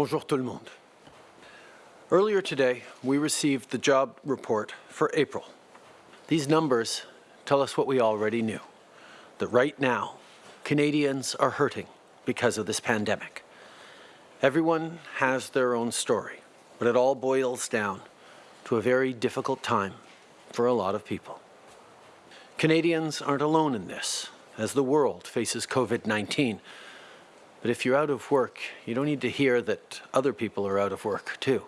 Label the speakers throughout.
Speaker 1: Bonjour tout le monde. Earlier today, we received the job report for April. These numbers tell us what we already knew, that right now, Canadians are hurting because of this pandemic. Everyone has their own story, but it all boils down to a very difficult time for a lot of people. Canadians aren't alone in this, as the world faces COVID-19. But if you're out of work, you don't need to hear that other people are out of work too.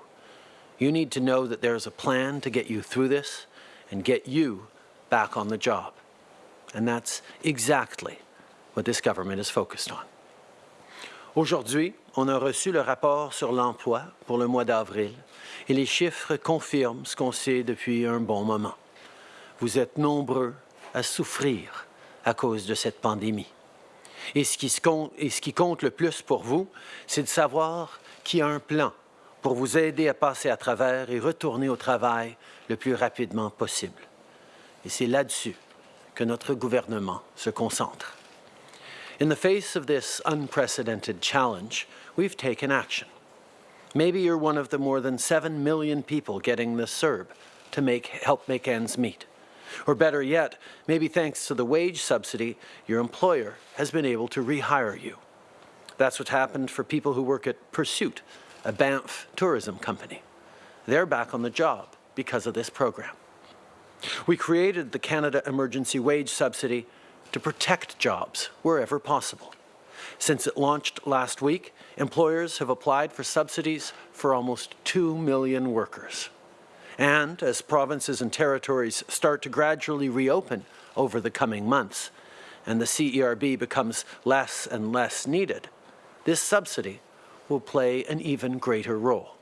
Speaker 1: You need to know that there's a plan to get you through this and get you back on the job. And that's exactly what this government is focused on. Aujourd'hui, on a reçu le rapport sur l'emploi pour le mois d'avril et les chiffres confirment ce qu'on sait depuis un bon moment. Vous êtes nombreux à souffrir à cause de cette pandémie. Et ce qui, compte, qui compte le plus pour vous, c'est de savoir qu'il y a un plan pour vous aider à passer à travers et retourner au travail le plus rapidement possible. Et c'est là-dessus que notre gouvernement se concentre. In the face of this unprecedented challenge, we've taken action. Maybe you're one of the more than 7 million people getting the CERB to make, help make ends meet. Or better yet, maybe thanks to the wage subsidy, your employer has been able to rehire you. That's what happened for people who work at Pursuit, a Banff tourism company. They're back on the job because of this program. We created the Canada Emergency Wage Subsidy to protect jobs wherever possible. Since it launched last week, employers have applied for subsidies for almost 2 million workers. And as provinces and territories start to gradually reopen over the coming months, and the CERB becomes less and less needed, this subsidy will play an even greater role.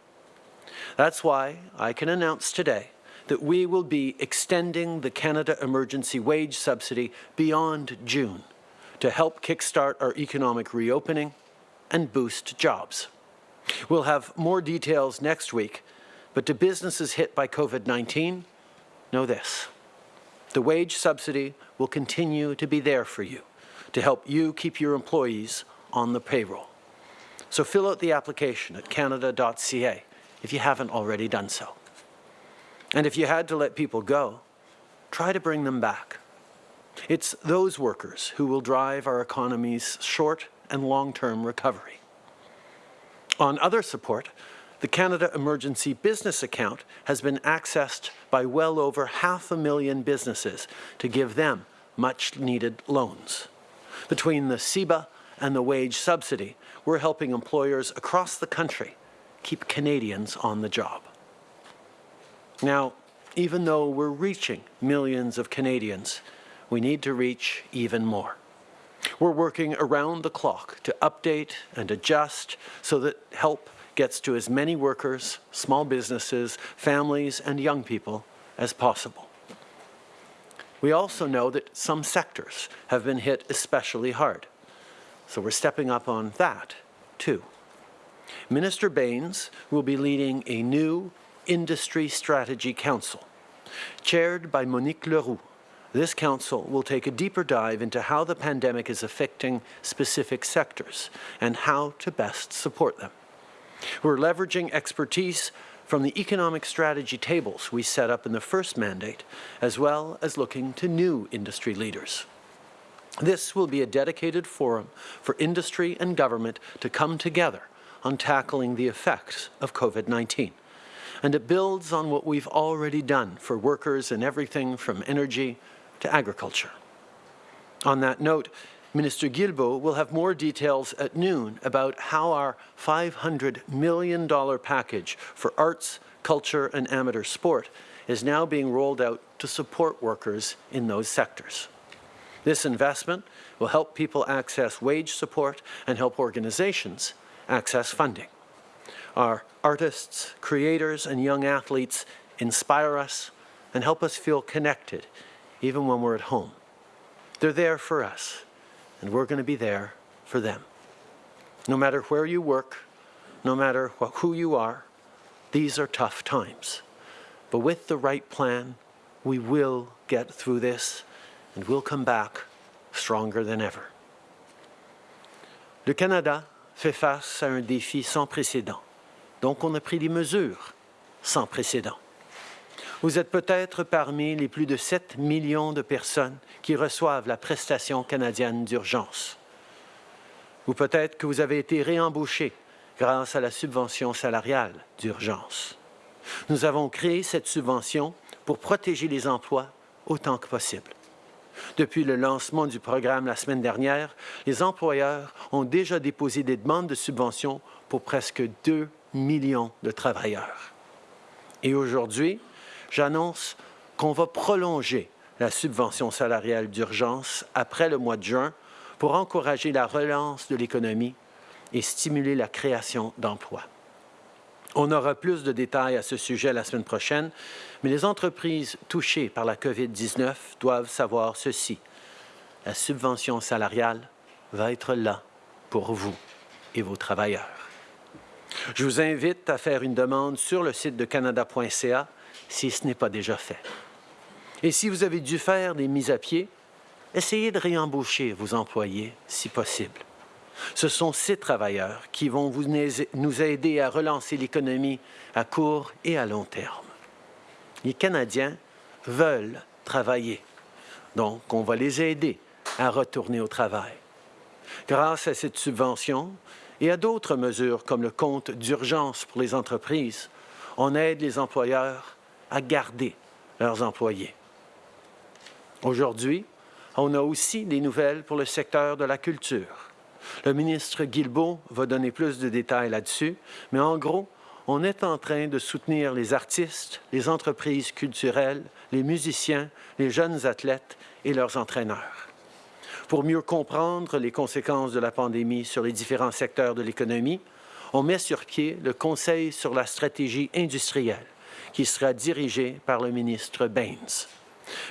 Speaker 1: That's why I can announce today that we will be extending the Canada Emergency Wage Subsidy beyond June to help kickstart our economic reopening and boost jobs. We'll have more details next week, but to businesses hit by COVID-19, know this. The wage subsidy will continue to be there for you to help you keep your employees on the payroll. So fill out the application at canada.ca if you haven't already done so. And if you had to let people go, try to bring them back. It's those workers who will drive our economy's short and long-term recovery. On other support, the Canada Emergency Business Account has been accessed by well over half a million businesses to give them much-needed loans. Between the CEBA and the wage subsidy, we're helping employers across the country keep Canadians on the job. Now, even though we're reaching millions of Canadians, we need to reach even more. We're working around the clock to update and adjust so that help gets to as many workers, small businesses, families and young people as possible. We also know that some sectors have been hit especially hard. So we're stepping up on that, too. Minister Bains will be leading a new Industry Strategy Council. Chaired by Monique Leroux, this council will take a deeper dive into how the pandemic is affecting specific sectors and how to best support them. We're leveraging expertise from the economic strategy tables we set up in the first mandate, as well as looking to new industry leaders. This will be a dedicated forum for industry and government to come together on tackling the effects of COVID-19. And it builds on what we've already done for workers in everything from energy to agriculture. On that note, Minister Guilbeault will have more details at noon about how our $500 million package for arts, culture and amateur sport is now being rolled out to support workers in those sectors. This investment will help people access wage support and help organizations access funding. Our artists, creators, and young athletes inspire us and help us feel connected even when we're at home. They're there for us, and we're going to be there for them. No matter where you work, no matter who you are, these are tough times. But with the right plan, we will get through this and we'll come back stronger than ever. Le Canada fait face à un défi sans précédent. Donc, on a pris des mesures sans précédent. Vous êtes peut-être parmi les plus de 7 millions de personnes qui reçoivent la prestation canadienne d'urgence. Ou peut-être que vous avez été réembauché grâce à la subvention salariale d'urgence. Nous avons créé cette subvention pour protéger les emplois autant que possible. Depuis le lancement du programme la semaine dernière, les employeurs ont déjà déposé des demandes de subvention pour presque 2 millions de travailleurs. Et aujourd'hui, j'annonce qu'on va prolonger la subvention salariale d'urgence après le mois de juin pour encourager la relance de l'économie et stimuler la création d'emplois. On aura plus de détails à ce sujet la semaine prochaine, mais les entreprises touchées par la COVID-19 doivent savoir ceci. La subvention salariale va être là pour vous et vos travailleurs. Je vous invite à faire une demande sur le site de canada.ca si ce n'est pas déjà fait. Et si vous avez dû faire des mises à pied, essayez de réembaucher vos employés si possible. Ce sont ces travailleurs qui vont vous, nous aider à relancer l'économie à court et à long terme. Les Canadiens veulent travailler, donc on va les aider à retourner au travail. Grâce à cette subvention et à d'autres mesures comme le compte d'urgence pour les entreprises, on aide les employeurs à garder leurs employés. Aujourd'hui, on a aussi des nouvelles pour le secteur de la culture. Le ministre Guilbeault va donner plus de détails là-dessus, mais en gros, on est en train de soutenir les artistes, les entreprises culturelles, les musiciens, les jeunes athlètes et leurs entraîneurs. Pour mieux comprendre les conséquences de la pandémie sur les différents secteurs de l'économie, on met sur pied le Conseil sur la stratégie industrielle, qui sera dirigé par le ministre Baines.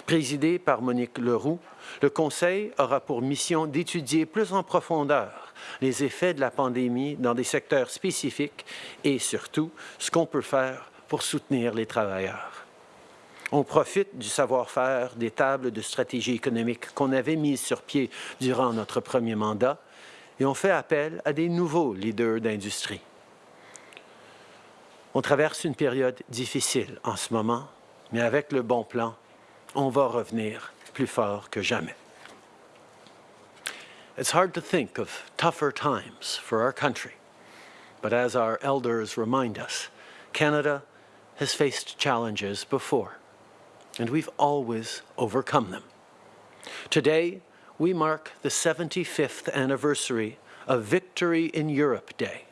Speaker 1: Présidé par Monique Leroux, le Conseil aura pour mission d'étudier plus en profondeur les effets de la pandémie dans des secteurs spécifiques et surtout ce qu'on peut faire pour soutenir les travailleurs. On profite du savoir-faire des tables de stratégie économique qu'on avait mises sur pied durant notre premier mandat et on fait appel à des nouveaux leaders d'industrie. On traverse une période difficile en ce moment, mais avec le bon plan, on va revenir plus fort que jamais. It's hard to think of tougher times for our country, but as our elders remind us, Canada has faced challenges before, and we've always overcome them. Today, we mark the 75th anniversary of Victory in Europe Day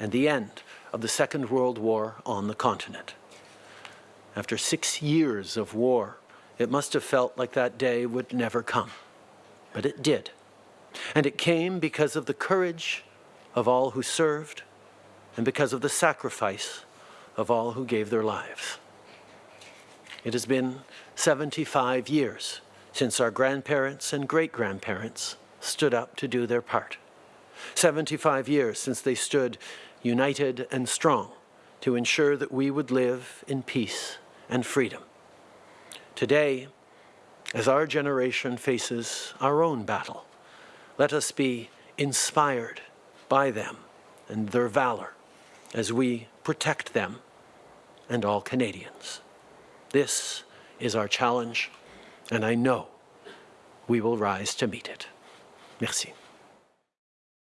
Speaker 1: and the end of the Second World War on the continent. After six years of war, it must have felt like that day would never come. But it did. And it came because of the courage of all who served and because of the sacrifice of all who gave their lives. It has been 75 years since our grandparents and great-grandparents stood up to do their part. 75 years since they stood united and strong to ensure that we would live in peace and freedom. Today, as our generation faces our own battle, let us be inspired by them and their valor as we protect them and all Canadians. This is our challenge, and I know we will rise to meet it. Merci.